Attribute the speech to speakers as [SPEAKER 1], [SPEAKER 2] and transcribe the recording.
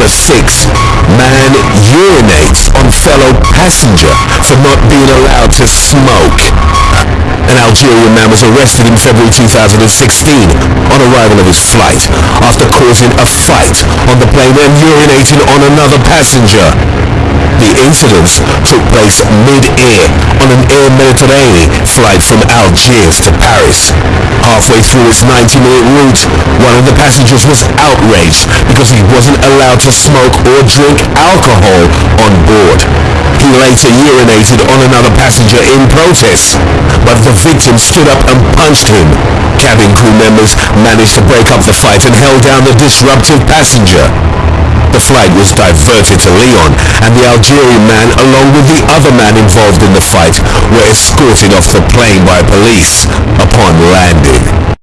[SPEAKER 1] Number 6. Man urinates on fellow passenger for not being allowed to smoke. An Algerian man was arrested in February 2016 on arrival of his flight after causing a fight on the plane and urinating on another passenger. The incidents took place mid-air on an Air Mediterranean flight from Algiers to Paris. Halfway through its 90-minute route, one of the passengers was outraged because he wasn't allowed to smoke or drink alcohol on board. He later urinated on another passenger in protest, but the victim stood up and punched him. Cabin crew members managed to break up the fight and held down the disruptive passenger. The flight was diverted to Lyon, and the Algerian man, along with the other man involved in the fight, were escorted off the plane by police upon landing.